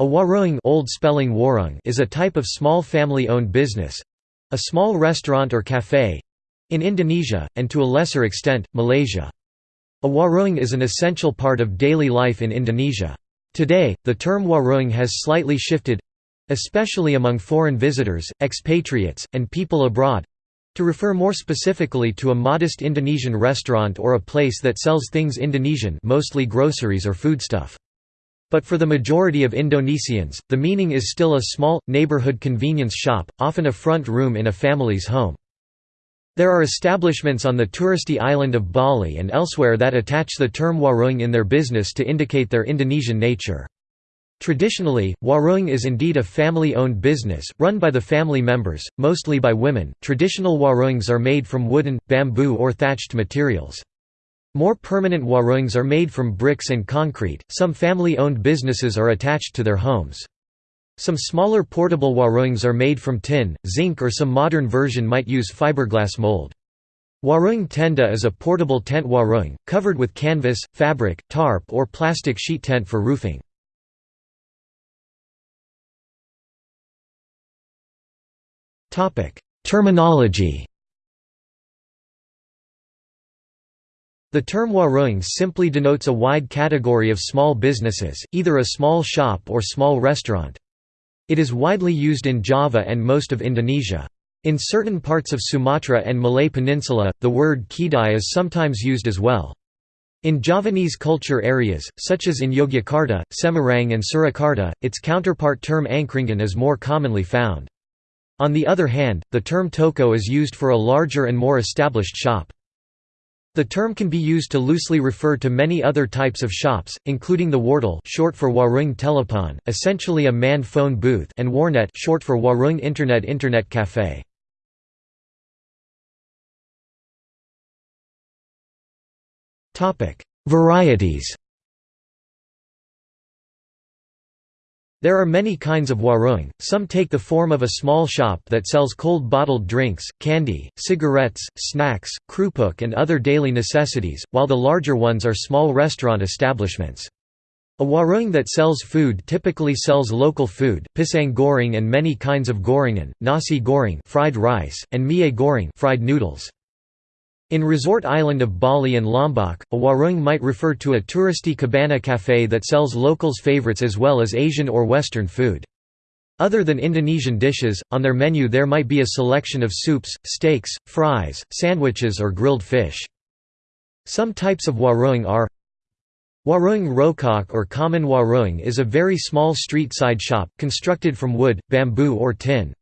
A warung old spelling waroeng is a type of small family-owned business—a small restaurant or café—in Indonesia, and to a lesser extent, Malaysia. A warung is an essential part of daily life in Indonesia. Today, the term warung has slightly shifted—especially among foreign visitors, expatriates, and people abroad—to refer more specifically to a modest Indonesian restaurant or a place that sells things Indonesian mostly groceries or foodstuff. But for the majority of Indonesians, the meaning is still a small, neighborhood convenience shop, often a front room in a family's home. There are establishments on the touristy island of Bali and elsewhere that attach the term warung in their business to indicate their Indonesian nature. Traditionally, warung is indeed a family-owned business, run by the family members, mostly by women. Traditional warungs are made from wooden, bamboo or thatched materials. More permanent warungs are made from bricks and concrete. Some family-owned businesses are attached to their homes. Some smaller portable warungs are made from tin, zinc or some modern version might use fiberglass mold. Warung tenda is a portable tent warung, covered with canvas, fabric, tarp or plastic sheet tent for roofing. Terminology The term warung simply denotes a wide category of small businesses, either a small shop or small restaurant. It is widely used in Java and most of Indonesia. In certain parts of Sumatra and Malay Peninsula, the word kedai is sometimes used as well. In Javanese culture areas, such as in Yogyakarta, Semarang and Surakarta, its counterpart term angkringan is more commonly found. On the other hand, the term toko is used for a larger and more established shop. The term can be used to loosely refer to many other types of shops, including the wartel short for Warung Telepon, essentially a manned phone booth and warnet short for Warung Internet Internet Cafe. Varieties There are many kinds of warung, some take the form of a small shop that sells cold bottled drinks, candy, cigarettes, snacks, krupuk and other daily necessities, while the larger ones are small restaurant establishments. A warung that sells food typically sells local food, pisang goreng and many kinds of gorengan, nasi goreng fried rice, and mie goreng fried noodles. In resort island of Bali and Lombok, a warung might refer to a touristy cabana café that sells locals' favorites as well as Asian or Western food. Other than Indonesian dishes, on their menu there might be a selection of soups, steaks, fries, sandwiches or grilled fish. Some types of warung are Warung rokok or common warung is a very small street-side shop, constructed from wood, bamboo or tin.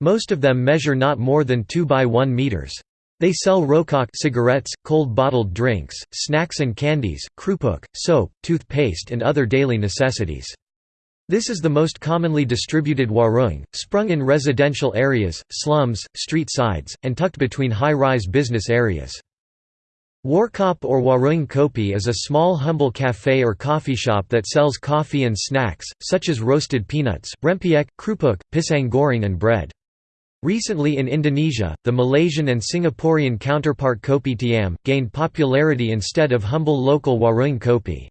Most of them measure not more than 2 by 1 meters. They sell rokok cigarettes, cold bottled drinks, snacks and candies, krupuk, soap, toothpaste and other daily necessities. This is the most commonly distributed warung, sprung in residential areas, slums, street sides, and tucked between high-rise business areas. Warkop or Warung Kopi is a small humble café or coffee shop that sells coffee and snacks, such as roasted peanuts, rempeyek, krupuk, pisang goreng and bread. Recently in Indonesia, the Malaysian and Singaporean counterpart kopitiam, gained popularity instead of humble local warung kopi.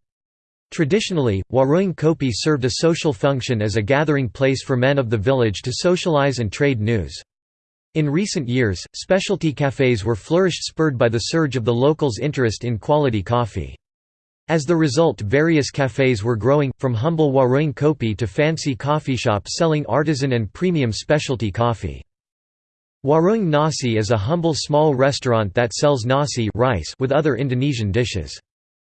Traditionally, warung kopi served a social function as a gathering place for men of the village to socialize and trade news. In recent years, specialty cafes were flourished spurred by the surge of the locals' interest in quality coffee. As the result various cafes were growing, from humble warung kopi to fancy coffee shops selling artisan and premium specialty coffee. Warung Nasi is a humble small restaurant that sells nasi rice with other Indonesian dishes.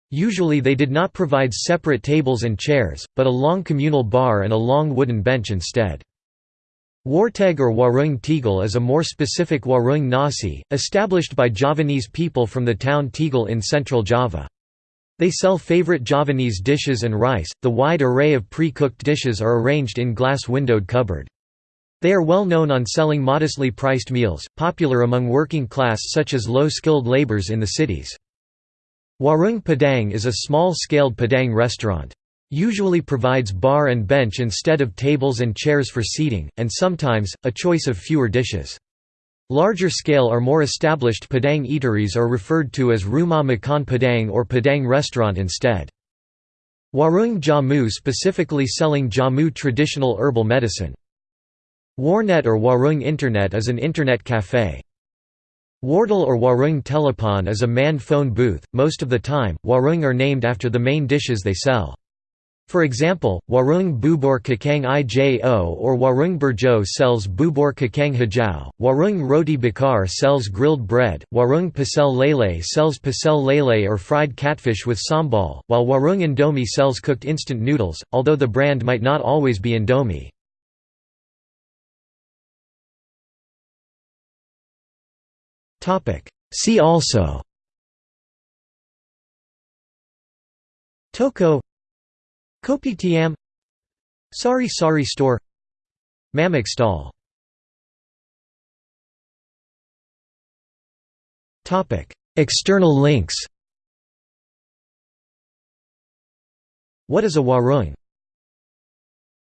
Usually they did not provide separate tables and chairs, but a long communal bar and a long wooden bench instead. Warteg or Warung Tegal is a more specific Warung Nasi, established by Javanese people from the town Tegal in central Java. They sell favorite Javanese dishes and rice. The wide array of pre-cooked dishes are arranged in glass windowed cupboard. They are well known on selling modestly priced meals, popular among working class such as low-skilled laborers in the cities. Warung Padang is a small-scaled Padang restaurant. Usually provides bar and bench instead of tables and chairs for seating, and sometimes, a choice of fewer dishes. Larger scale or more established Padang eateries are referred to as Rumah Makan Padang or Padang restaurant instead. Warung Jamu specifically selling Jamu traditional herbal medicine. Warnet or Warung Internet is an internet café. Wartel or Warung Telepon is a manned phone booth, most of the time, Warung are named after the main dishes they sell. For example, Warung Bubur Kakang Ijo or Warung Burjo sells Bubur Kakang Hijau, Warung Roti Bakar sells grilled bread, Warung Pasel Lele sells pasel lele or fried catfish with sambal, while Warung Indomie sells cooked instant noodles, although the brand might not always be Indomie. See also. Toko. Kopitiam. Sari Sari store. Mamak stall. Topic. External links. What is a warung